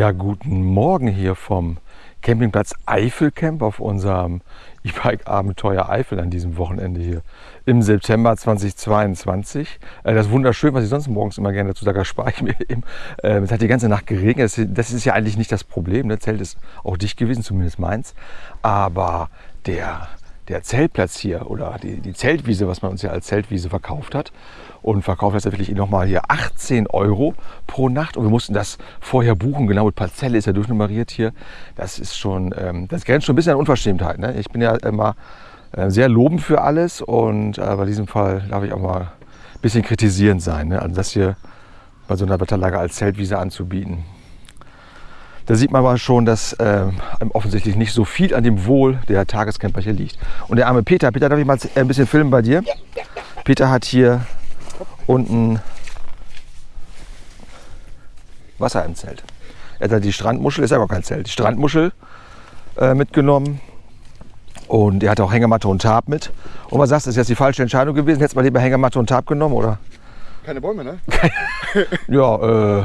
Ja, guten Morgen hier vom Campingplatz Eifelcamp auf unserem E-Bike-Abenteuer Eifel an diesem Wochenende hier im September 2022. Äh, das ist wunderschön, was ich sonst morgens immer gerne dazu sage, das spare ich mir eben. Äh, es hat die ganze Nacht geregnet. Das ist ja eigentlich nicht das Problem. Das Zelt ist auch dicht gewesen, zumindest meins. Aber der, der Zeltplatz hier oder die, die Zeltwiese, was man uns ja als Zeltwiese verkauft hat, und verkauft das wirklich nochmal hier 18 Euro pro Nacht. Und wir mussten das vorher buchen, genau mit Parzelle ist ja durchnummeriert hier. Das ist schon, ähm, das grenzt schon ein bisschen an Unverschämtheit. Ne? Ich bin ja immer äh, sehr lobend für alles und äh, bei diesem Fall darf ich auch mal ein bisschen kritisierend sein. Ne? Also das hier bei so einer Wetterlage als Zeltwiese anzubieten. Da sieht man aber schon, dass äh, offensichtlich nicht so viel an dem Wohl der Tagescamper hier liegt. Und der arme Peter, Peter, darf ich mal ein bisschen filmen bei dir? Peter hat hier unten Wasser im Zelt. Er hat die Strandmuschel, ist ja gar kein Zelt, die Strandmuschel äh, mitgenommen. Und er hatte auch Hängematte und Tarp mit. Und was sagst du, ist jetzt die falsche Entscheidung gewesen? Hättest du mal lieber Hängematte und Tarp genommen, oder? Keine Bäume, ne? ja, äh,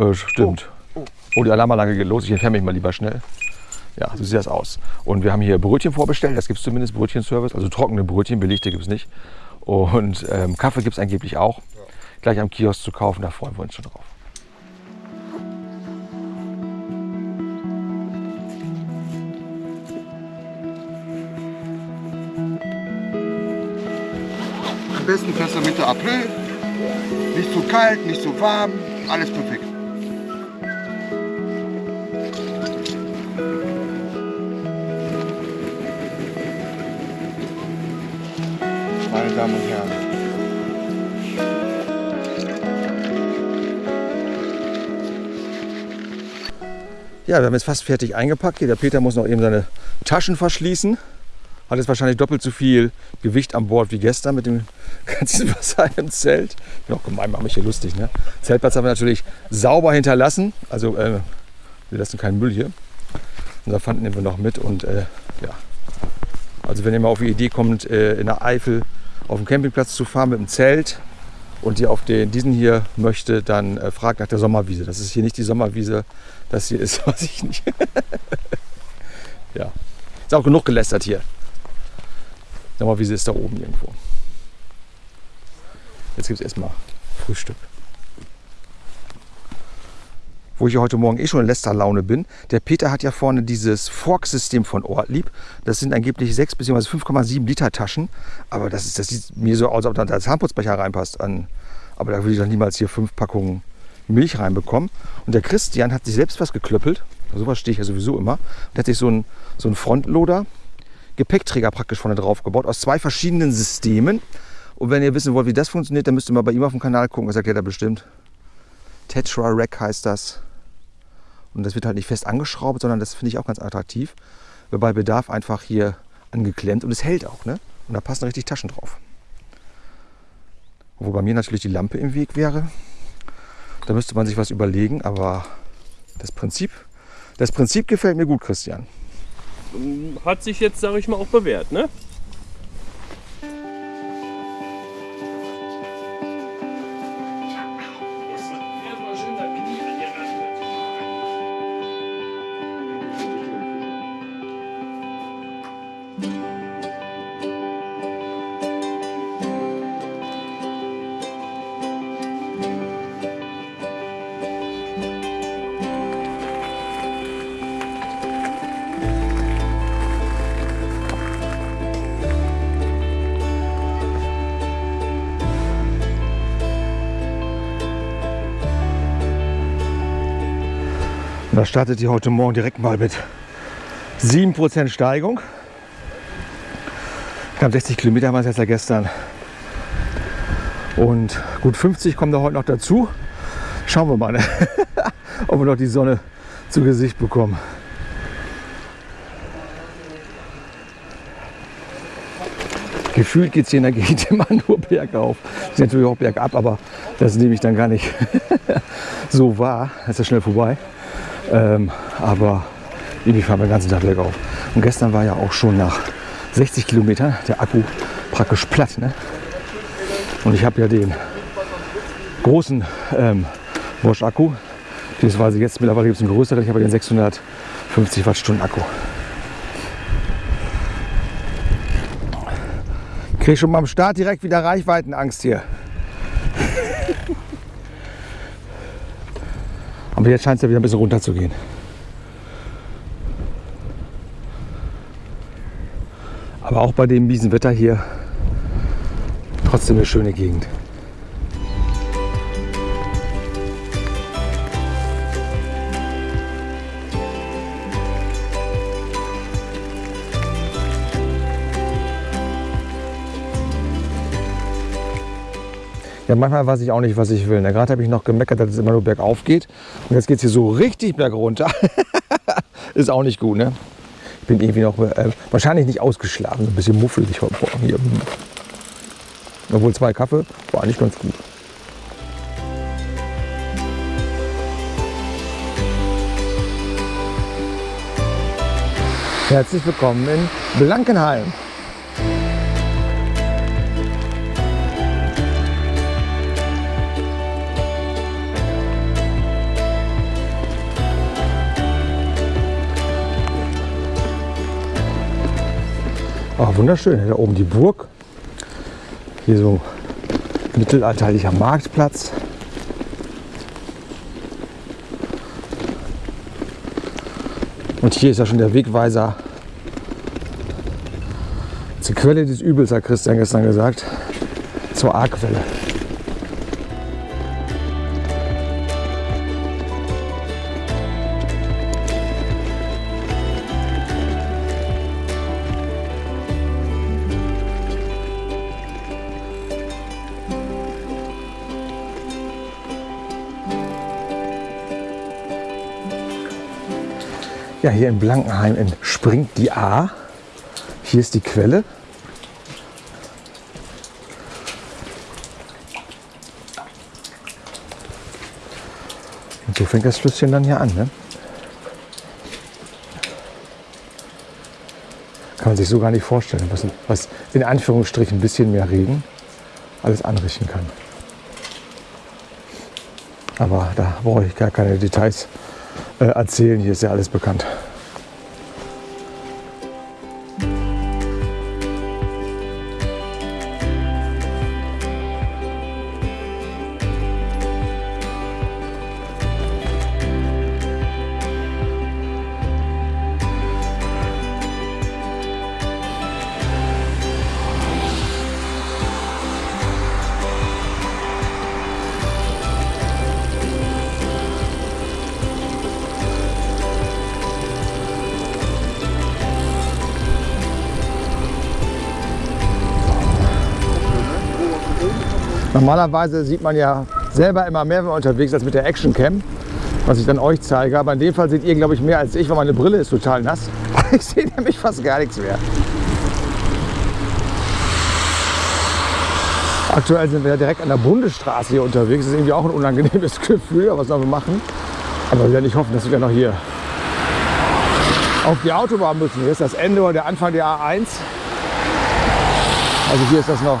äh, stimmt. Oh, oh. oh, die Alarmanlage geht los. Ich entferne mich mal lieber schnell. Ja, so sieht das aus. Und wir haben hier Brötchen vorbestellt. Das gibt es zumindest, Brötchenservice. Also trockene Brötchen, belegte gibt es nicht. Und ähm, Kaffee gibt es angeblich auch. Gleich am Kiosk zu kaufen, da freuen wir uns schon drauf. Am besten fährst du Mitte April. Nicht zu kalt, nicht zu warm, alles perfekt. Ja, wir haben jetzt fast fertig eingepackt. Hier, der Peter muss noch eben seine Taschen verschließen. Hat jetzt wahrscheinlich doppelt so viel Gewicht an Bord wie gestern mit dem ganzen Wasser im Zelt. Bin auch gemein, mache mich hier lustig. Ne? Zeltplatz haben wir natürlich sauber hinterlassen. Also äh, wir lassen keinen Müll hier. Unser Pfand nehmen wir noch mit. Und äh, ja, also wenn ihr mal auf die Idee kommt, äh, in der Eifel auf dem Campingplatz zu fahren mit dem Zelt und ihr auf den, diesen hier möchte, dann äh, fragt nach der Sommerwiese. Das ist hier nicht die Sommerwiese, das hier ist, weiß ich nicht. ja, ist auch genug gelästert hier. Sommerwiese ist da oben irgendwo. Jetzt gibt es erstmal Frühstück wo ich heute Morgen eh schon in Lästerlaune bin. Der Peter hat ja vorne dieses Fork-System von Ortlieb. Das sind angeblich 6 bzw. 5,7 Liter Taschen. Aber das, ist, das sieht mir so aus, als ob da der Zahnputzbecher reinpasst. Aber da würde ich doch niemals hier fünf Packungen Milch reinbekommen. Und der Christian hat sich selbst was geklöppelt. Sowas stehe ich ja sowieso immer. Und hat sich so einen so Frontloader, Gepäckträger praktisch vorne drauf gebaut, aus zwei verschiedenen Systemen. Und wenn ihr wissen wollt, wie das funktioniert, dann müsst ihr mal bei ihm auf dem Kanal gucken. Das erklärt er bestimmt. Tetra Rack heißt das. Und das wird halt nicht fest angeschraubt, sondern das finde ich auch ganz attraktiv. Bei Bedarf einfach hier angeklemmt und es hält auch. Ne? Und da passen richtig Taschen drauf. Wo bei mir natürlich die Lampe im Weg wäre. Da müsste man sich was überlegen, aber das Prinzip, das Prinzip gefällt mir gut, Christian. Hat sich jetzt, sage ich mal, auch bewährt, ne? Startet ihr heute Morgen direkt mal mit 7% Steigung. Knapp 60 Kilometer waren es jetzt ja gestern. Und gut 50 kommen da heute noch dazu. Schauen wir mal, ne? ob wir noch die Sonne zu Gesicht bekommen. Gefühlt geht es hier in der Gegend immer nur bergauf. Ist natürlich auch bergab, aber das nehme ich dann gar nicht so wahr. Das ist ja schnell vorbei. Ähm, aber irgendwie fahren wir den ganzen Tag bergauf. Und gestern war ja auch schon nach 60 Kilometern der Akku praktisch platt. Ne? Und ich habe ja den großen ähm, Bosch-Akku, Beziehungsweise jetzt mittlerweile gibt es einen größeren, ich habe den 650 Wattstunden Akku. Ich kriege schon am Start direkt wieder Reichweitenangst hier. Aber jetzt scheint es ja wieder ein bisschen runter zu gehen. Aber auch bei dem miesen Wetter hier trotzdem eine schöne Gegend. Ja, manchmal weiß ich auch nicht, was ich will. ne? Gerade habe ich noch gemeckert, dass es immer nur bergauf geht. Und jetzt geht es hier so richtig bergunter. Ist auch nicht gut, ne? Ich bin irgendwie noch äh, wahrscheinlich nicht ausgeschlafen, ein bisschen muffelig heute Morgen hier. Obwohl zwei Kaffee war eigentlich ganz gut. Herzlich willkommen in Blankenheim. Oh, wunderschön. Da oben die Burg. Hier so mittelalterlicher Marktplatz. Und hier ist ja schon der Wegweiser zur Quelle des Übels, hat Christian gestern gesagt, zur A-Quelle. Ja, hier in Blankenheim entspringt die A. Hier ist die Quelle. Und so fängt das Flüsschen dann hier an. Ne? Kann man sich so gar nicht vorstellen, was, was in Anführungsstrichen ein bisschen mehr Regen alles anrichten kann. Aber da brauche ich gar keine Details erzählen. Hier ist ja alles bekannt. Normalerweise sieht man ja selber immer mehr, wenn man unterwegs ist, als mit der Action Cam, was ich dann euch zeige. Aber in dem Fall seht ihr, glaube ich, mehr als ich, weil meine Brille ist total nass. Ich sehe nämlich fast gar nichts mehr. Aktuell sind wir ja direkt an der Bundesstraße hier unterwegs. Das ist irgendwie auch ein unangenehmes Gefühl, aber was sollen wir machen? Aber wir werden nicht hoffen, dass wir noch hier auf die Autobahn müssen. Hier ist das Ende oder der Anfang der A1. Also hier ist das noch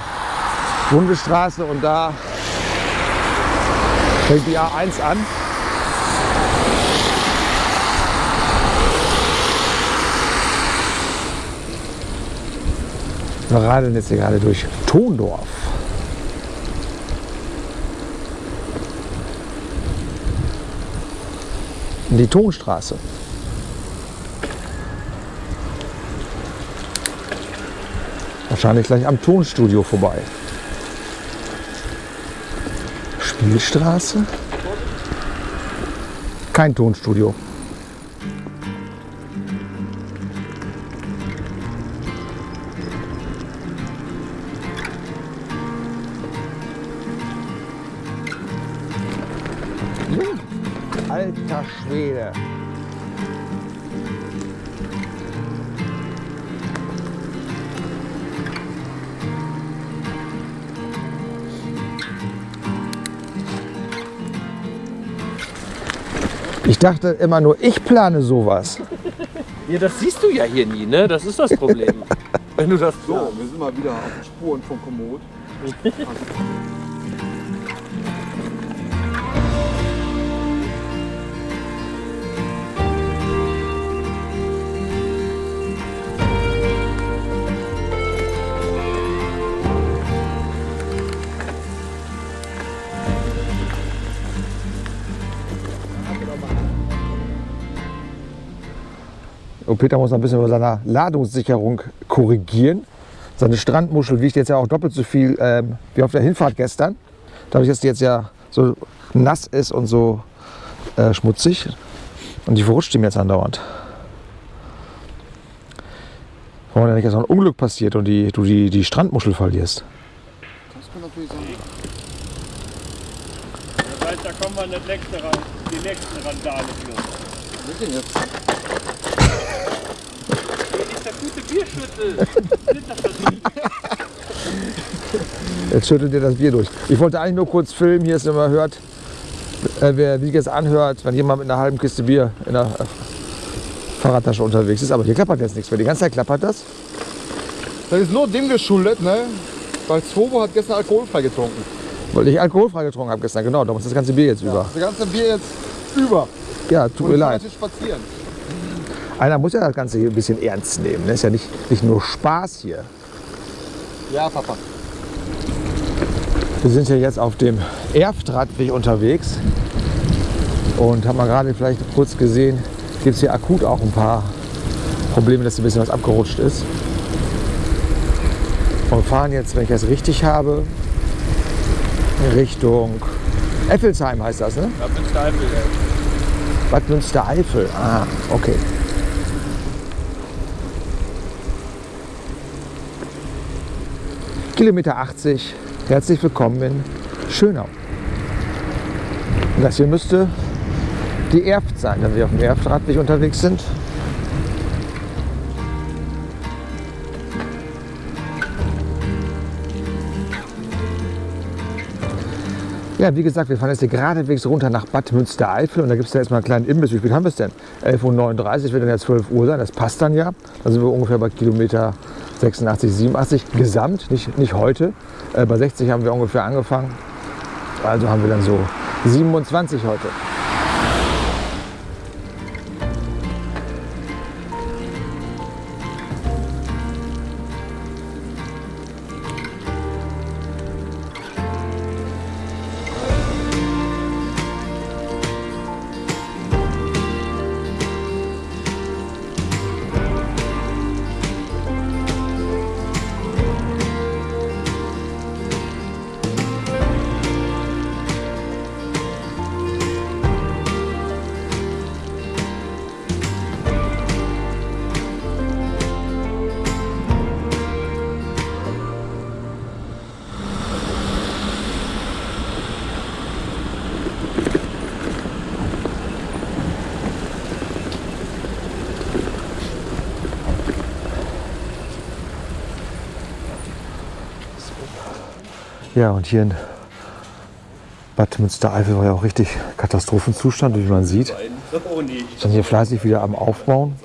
Bundesstraße und da fängt die A1 an. Wir radeln jetzt hier gerade durch Tondorf. In die Tonstraße. Wahrscheinlich gleich am Tonstudio vorbei. Spielstraße? Kein Tonstudio. Alter Schwede. Ich dachte immer nur, ich plane sowas. Ja, das siehst du ja hier nie, ne? Das ist das Problem. Wenn du das So, wir sind mal wieder auf den Spuren von Komoot. Und Peter muss noch ein bisschen über seine Ladungssicherung korrigieren. Seine Strandmuschel wiegt jetzt ja auch doppelt so viel ähm, wie auf der Hinfahrt gestern. Dadurch, dass die jetzt ja so nass ist und so äh, schmutzig. Und die verrutscht ihm jetzt andauernd. Wollen wir nicht, dass noch ein Unglück passiert und die, du die, die Strandmuschel verlierst. Das kann natürlich sein. Das heißt, da kommen wir nicht nächste, Ran- die nächste Randale für. Was denn jetzt? Das nicht? Jetzt schüttelt ihr das Bier durch. Ich wollte eigentlich nur kurz filmen, hier ist immer hört, äh, wer wie es anhört, wenn jemand mit einer halben Kiste Bier in der äh, Fahrradtasche unterwegs ist. Aber hier klappert jetzt nichts mehr. Die ganze Zeit klappert das. Das ist nur dem geschuldet, ne? Weil Swobo hat gestern alkoholfrei getrunken. Weil ich alkoholfrei getrunken habe gestern. Genau, darum ist das ganze Bier jetzt über. Das ganze Bier jetzt über. Ja, tut Und mir leid. spazieren. Einer muss ja das Ganze hier ein bisschen ernst nehmen. Das ist ja nicht, nicht nur Spaß hier. Ja, Papa. Wir sind hier jetzt auf dem Erftradweg unterwegs und haben mal gerade vielleicht kurz gesehen, gibt es hier akut auch ein paar Probleme, dass ein bisschen was abgerutscht ist. Und fahren jetzt, wenn ich das richtig habe, Richtung Effelsheim heißt das, ne? Da bist du Eifel, ey. Bad Münstereifel. Ah, okay. Kilometer 80. Herzlich willkommen in Schönau. Und das hier müsste die Erft sein, wenn wir auf dem Erftradweg unterwegs sind. Ja, wie gesagt, wir fahren jetzt hier geradewegs runter nach Bad Münstereifel und da gibt es da jetzt mal einen kleinen Imbiss. Wie spät haben wir es denn? 11.39 Uhr wird dann ja 12 Uhr sein, das passt dann ja. Da sind wir ungefähr bei Kilometer 86, 87 gesamt, nicht, nicht heute. Äh, bei 60 haben wir ungefähr angefangen. Also haben wir dann so 27 heute. Ja, und hier in Bad Münstereifel war ja auch richtig Katastrophenzustand, wie man sieht. Sind hier fleißig wieder am Aufbauen.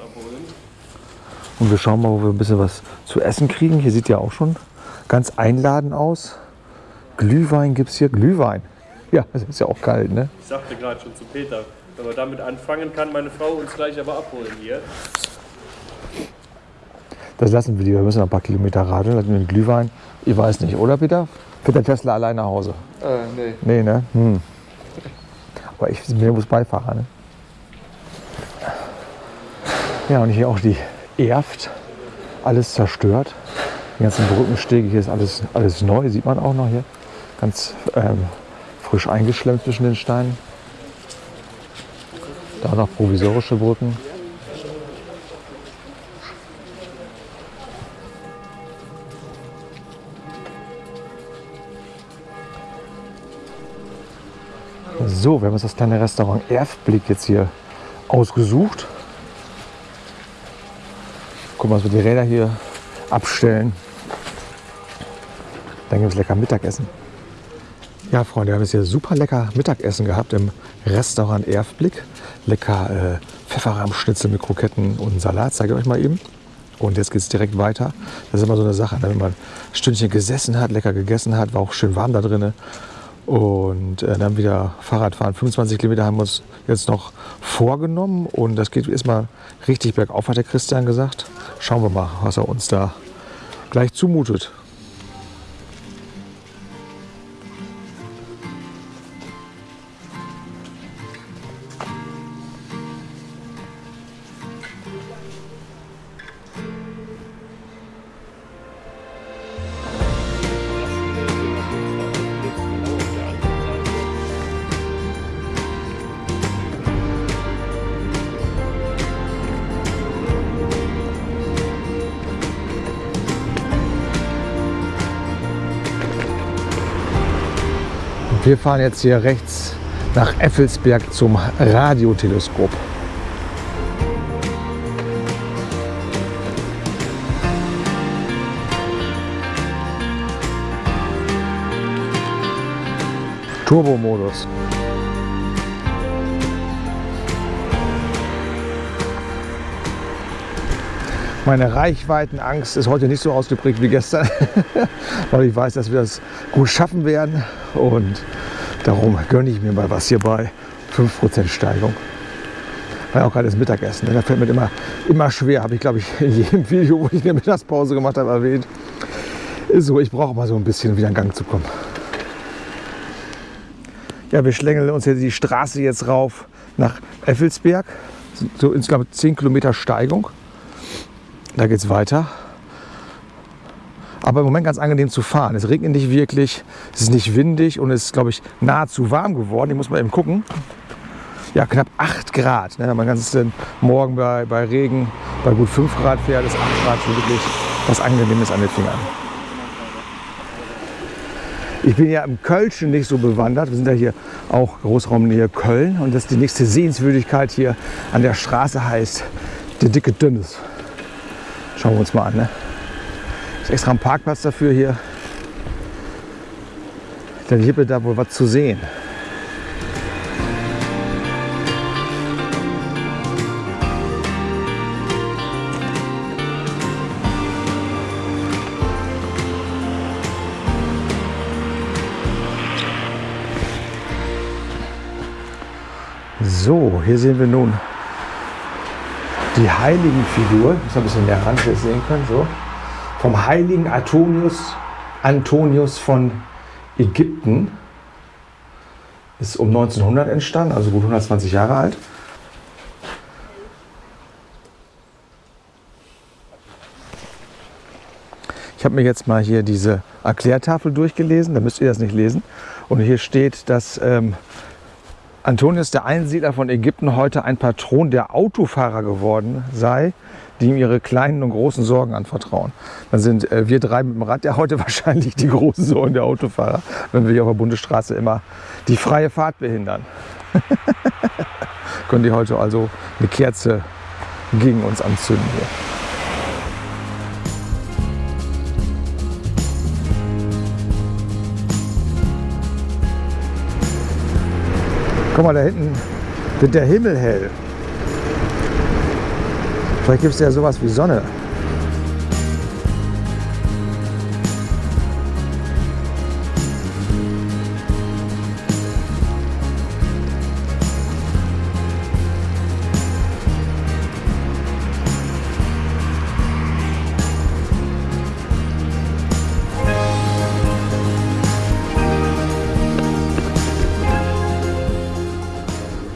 Und wir schauen mal, wo wir ein bisschen was zu essen kriegen. Hier sieht ja auch schon ganz einladend aus. Glühwein gibt es hier. Glühwein. Ja, das ist ja auch kalt, ne? Ich sagte gerade schon zu Peter, wenn wir damit anfangen, kann meine Frau uns gleich aber abholen hier. Das lassen wir lieber. Wir müssen ein paar Kilometer radeln. Lassen wir den Glühwein. Ich weiß nicht, oder Peter? Fährt der Tesla allein nach Hause? Äh, nee. Nee, ne? Hm. Aber ich bin muss Beifahrer, ne? Ja, und hier auch die Erft. Alles zerstört. Die ganzen Brückenstege, hier ist alles, alles neu, sieht man auch noch hier. Ganz ähm, frisch eingeschlemmt zwischen den Steinen. Da noch provisorische Brücken. So, wir haben uns das kleine Restaurant Erfblick jetzt hier ausgesucht. Gucken wir, dass wir die Räder hier abstellen. Dann gibt es lecker Mittagessen. Ja, Freunde, wir haben jetzt hier super lecker Mittagessen gehabt im Restaurant Erfblick. Lecker äh, Pfefferrahmschnitzel mit Kroketten und Salat, zeige ich euch mal eben. Und jetzt geht es direkt weiter. Das ist immer so eine Sache, ne? wenn man ein Stündchen gesessen hat, lecker gegessen hat, war auch schön warm da drinnen. Und äh, dann wieder Fahrradfahren. 25 Kilometer haben wir uns jetzt noch vorgenommen. Und das geht erstmal richtig bergauf, hat der Christian gesagt. Schauen wir mal, was er uns da gleich zumutet. Wir fahren jetzt hier rechts nach Effelsberg zum Radioteleskop. Turbo-Modus. Meine Reichweitenangst ist heute nicht so ausgeprägt wie gestern, weil ich weiß, dass wir das gut schaffen werden und darum gönne ich mir mal was hier bei 5% Steigung. Ja auch gerade das Mittagessen, ne? da fällt mir immer, immer schwer, habe ich glaube ich in jedem Video, wo ich eine Mittagspause gemacht habe, erwähnt. Ist so, ich brauche mal so ein bisschen, um wieder in Gang zu kommen. Ja, wir schlängeln uns hier die Straße jetzt rauf nach Effelsberg. So insgesamt 10 Kilometer Steigung. Da geht es weiter. Aber im Moment ganz angenehm zu fahren. Es regnet nicht wirklich, es ist nicht windig und es ist, glaube ich, nahezu warm geworden. Ich muss mal eben gucken. Ja, knapp 8 Grad. Ne? Wenn man ganz Morgen bei, bei Regen bei gut 5 Grad fährt, ist 8 Grad schon wirklich was Angenehmes an den Fingern. Ich bin ja im Kölschen nicht so bewandert. Wir sind ja hier auch Großraumnähe Köln. Und das die nächste Sehenswürdigkeit hier an der Straße heißt der dicke Dünnes. Schauen wir uns mal an. Ne? Ist extra ein Parkplatz dafür hier. Dann wird da wohl was zu sehen. So, hier sehen wir nun die Heiligenfigur. Ich muss ein bisschen näher ran, sehen könnt. So. Vom heiligen Antonius, Antonius von Ägypten. Ist um 1900 entstanden, also gut 120 Jahre alt. Ich habe mir jetzt mal hier diese Erklärtafel durchgelesen, da müsst ihr das nicht lesen. Und hier steht, dass ähm, Antonius, der Einsiedler von Ägypten, heute ein Patron der Autofahrer geworden sei, die ihm ihre kleinen und großen Sorgen anvertrauen. Dann sind äh, wir drei mit dem Rad ja heute wahrscheinlich die großen Sorgen der Autofahrer, wenn wir hier auf der Bundesstraße immer die freie Fahrt behindern. Können die heute also eine Kerze gegen uns anzünden hier. Guck mal, da hinten wird der Himmel hell. Vielleicht gibt es ja sowas wie Sonne.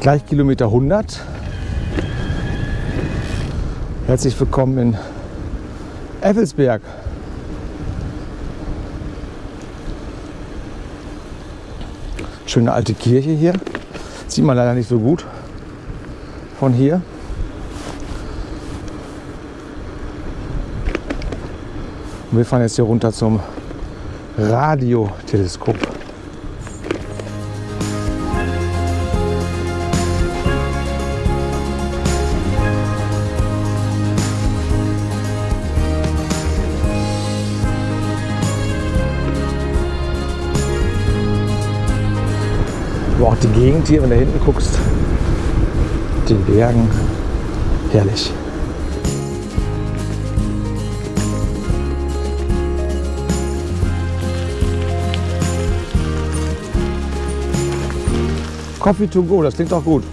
Gleich Kilometer 100. Herzlich willkommen in Effelsberg. Schöne alte Kirche hier. Sieht man leider nicht so gut von hier. Und wir fahren jetzt hier runter zum Radioteleskop. Aber auch die Gegend hier, wenn du da hinten guckst, den Bergen, herrlich. Coffee to go, das klingt doch gut.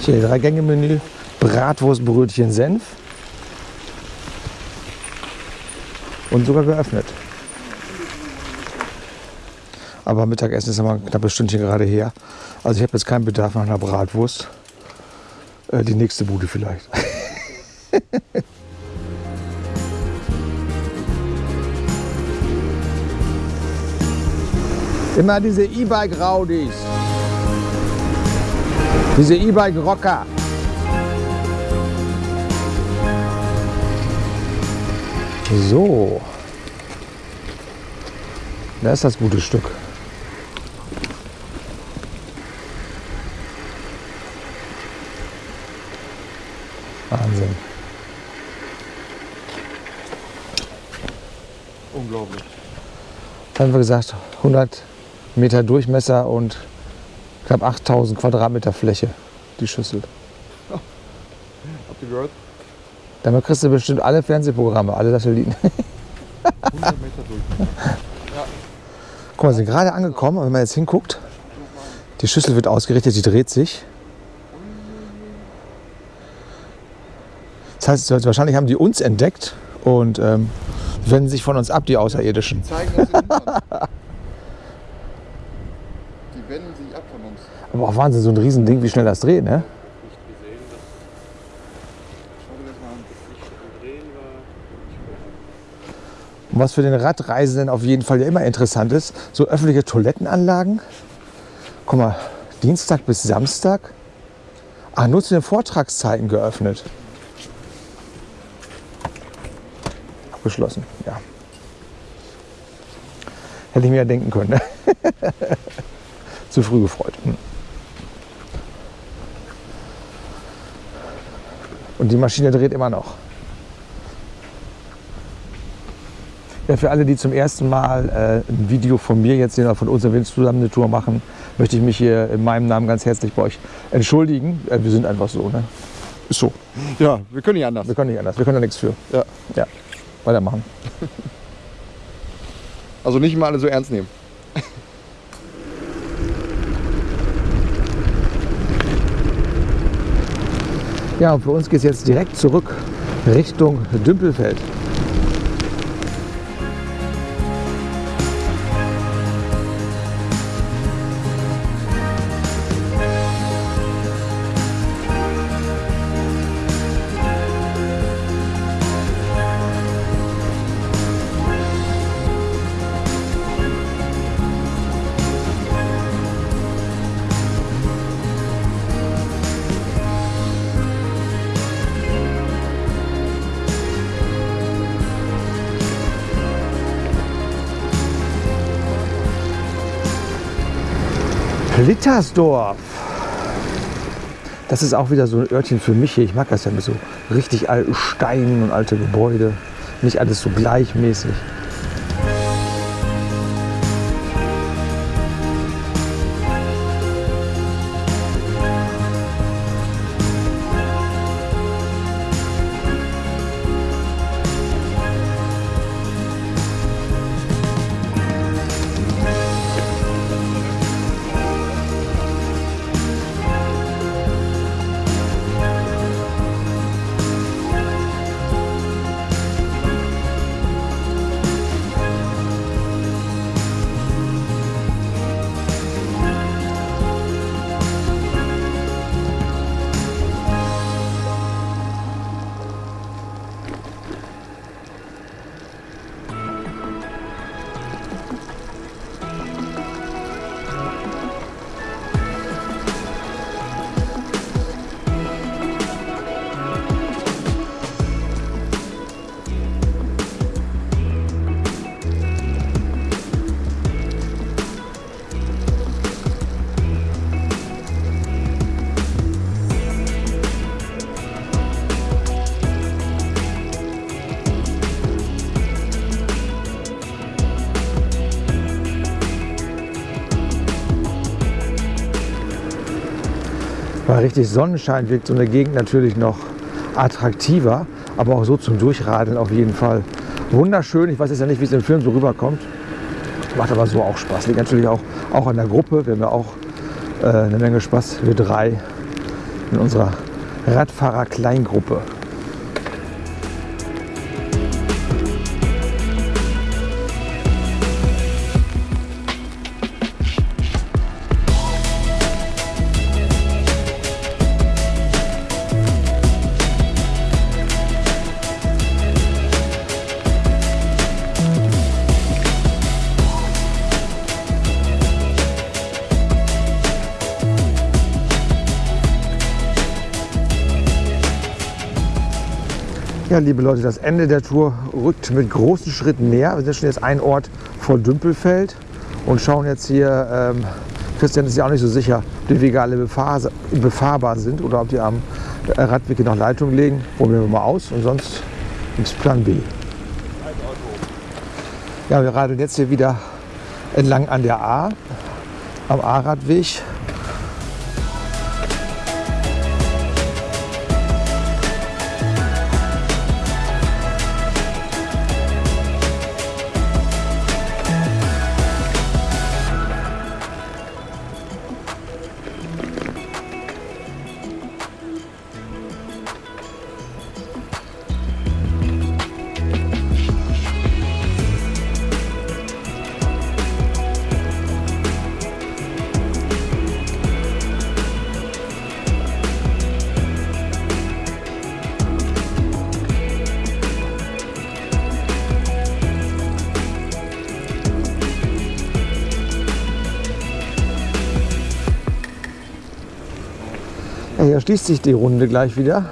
Hier drei Gänge Menü, Bratwurst, Brötchen, Senf. Und sogar geöffnet. Aber Mittagessen ist immer ein knappes Stündchen gerade her. Also ich habe jetzt keinen Bedarf nach einer Bratwurst. Äh, die nächste Bude vielleicht. Immer diese E-Bike-Raudis. Diese E-Bike-Rocker. So. Da ist das gute Stück. Wahnsinn. Unglaublich. Jetzt haben wir gesagt, 100 Meter Durchmesser und knapp 8000 Quadratmeter Fläche, die Schüssel. Habt ihr gehört? Damit kriegst du bestimmt alle Fernsehprogramme, alle Satelliten. 100 Meter durch. Guck mal, wir sind gerade angekommen, und wenn man jetzt hinguckt, die Schüssel wird ausgerichtet, sie dreht sich. Das heißt, wahrscheinlich haben die uns entdeckt und ähm, wenden sich von uns ab, die Außerirdischen. Zeigen uns den Hintern. Die wenden sich ab von uns. Aber auch Wahnsinn, so ein Riesending, wie schnell das dreht, ne? Schau dir das mal an. Und was für den Radreisenden auf jeden Fall ja immer interessant ist, so öffentliche Toilettenanlagen. Guck mal, Dienstag bis Samstag. Ah, nur zu den Vortragszeiten geöffnet. Abgeschlossen, ja. Hätte ich mir ja denken können. Ne? zu früh gefreut. Hm. Und die Maschine dreht immer noch. Ja, für alle, die zum ersten Mal äh, ein Video von mir jetzt sehen oder von uns, wenn wir zusammen eine Tour machen, möchte ich mich hier in meinem Namen ganz herzlich bei euch entschuldigen. Äh, wir sind einfach so, ne? Ist so. Ja, wir können nicht anders. Wir können nicht anders. Wir können da nichts für. Ja. Ja. Weitermachen. Also nicht mal alle so ernst nehmen. Ja, und für uns geht es jetzt direkt zurück Richtung Dümpelfeld. Littersdorf. Das ist auch wieder so ein Örtchen für mich hier. Ich mag das ja mit so richtig alten Steinen und alte Gebäude. Nicht alles so gleichmäßig. Bei richtig Sonnenschein wirkt so eine Gegend natürlich noch attraktiver, aber auch so zum Durchradeln auf jeden Fall wunderschön. Ich weiß jetzt ja nicht, wie es im Film so rüberkommt. Macht aber so auch Spaß. Liegt natürlich auch, auch an der Gruppe. Wir haben ja auch äh, eine Menge Spaß, wir drei in unserer Radfahrer-Kleingruppe. Ja, liebe Leute, das Ende der Tour rückt mit großen Schritten näher. Wir sind schon jetzt ein Ort vor Dümpelfeld und schauen jetzt hier, ähm, Christian ist ja auch nicht so sicher, ob die Wege alle befahr befahrbar sind oder ob die am Radweg noch Leitung legen. Probieren wir mal aus und sonst gibt es Plan B. Ja, wir radeln jetzt hier wieder entlang an der A, am A-Radweg. Hier schließt sich die Runde gleich wieder.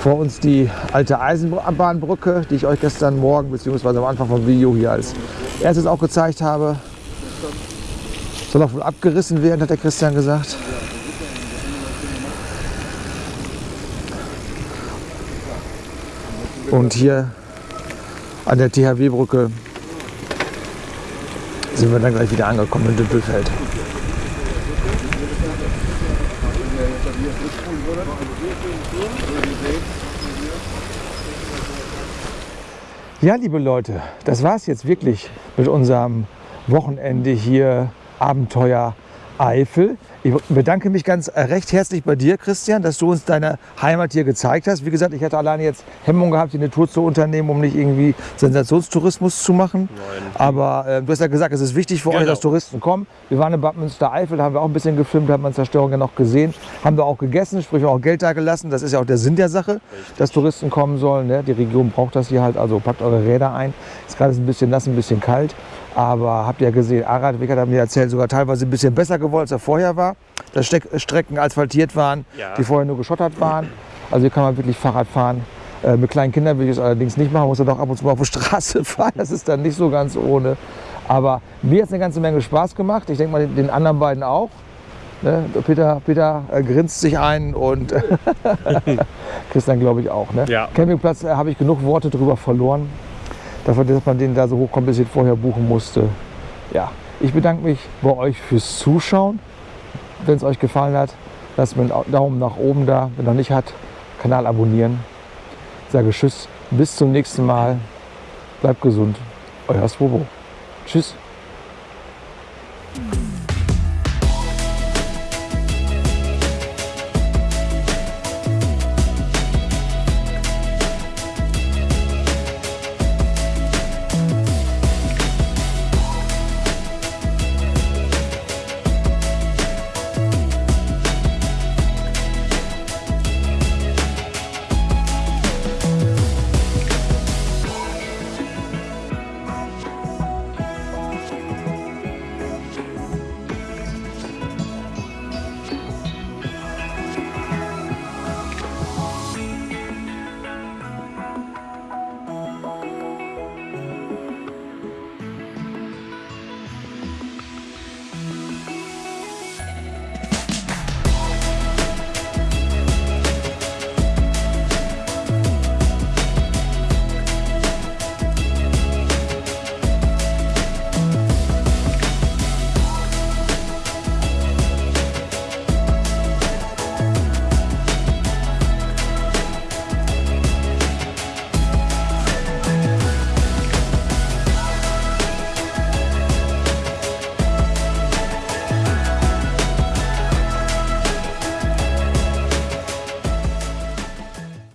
Vor uns die alte Eisenbahnbrücke, die ich euch gestern Morgen bzw. am Anfang vom Video hier als erstes auch gezeigt habe. Soll auch wohl abgerissen werden, hat der Christian gesagt. Und hier an der THW-Brücke sind wir dann gleich wieder angekommen in Düppelfeld. Ja, liebe Leute, das war es jetzt wirklich mit unserem Wochenende hier Abenteuer Eifel. Ich bedanke mich ganz recht herzlich bei dir, Christian, dass du uns deine Heimat hier gezeigt hast. Wie gesagt, ich hätte alleine jetzt Hemmung gehabt, hier eine Tour zu unternehmen, um nicht irgendwie Sensationstourismus zu machen. Nein. Aber äh, du hast ja gesagt, es ist wichtig für euch, Genau. dass Touristen kommen. Wir waren in Bad Münstereifel, da haben wir auch ein bisschen gefilmt, haben wir Zerstörung ja noch gesehen. Haben wir auch gegessen, sprich auch Geld da gelassen. Das ist ja auch der Sinn der Sache, dass Touristen kommen sollen. Ne? Die Region braucht das hier halt, also packt eure Räder ein. Ist gerade ein bisschen nass, ein bisschen kalt. Aber habt ihr ja gesehen, Aradweg hat mir erzählt, sogar teilweise ein bisschen besser gewollt, als er vorher war. Dass Steck Strecken asphaltiert waren, Ja. die vorher nur geschottert waren. Also hier kann man wirklich Fahrrad fahren. Äh, mit kleinen Kindern will ich es allerdings nicht machen, muss dann auch ab und zu mal auf die Straße fahren. Das ist dann nicht so ganz ohne. Aber mir hat es eine ganze Menge Spaß gemacht. Ich denke mal, den anderen beiden auch. Ne? Peter, Peter äh, grinst sich ein und Christian glaube ich auch. Ne? Ja. Campingplatz äh, habe ich genug Worte drüber verloren. Dass man den da so hochkompliziert vorher buchen musste. Ja, ich bedanke mich bei euch fürs Zuschauen. Wenn es euch gefallen hat, lasst mir einen Daumen nach oben da. Wenn noch nicht hat, Kanal abonnieren. Ich sage Tschüss, bis zum nächsten Mal. Bleibt gesund. Euer Swobo. Tschüss.